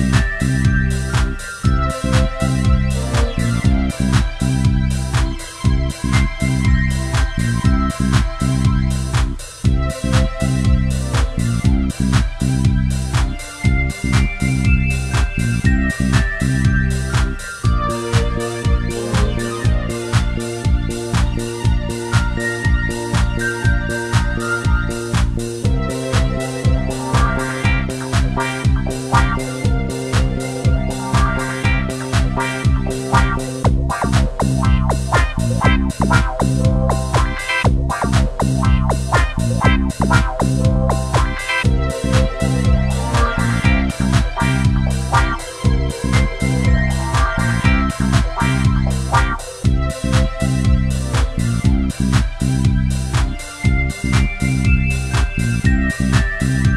Música Música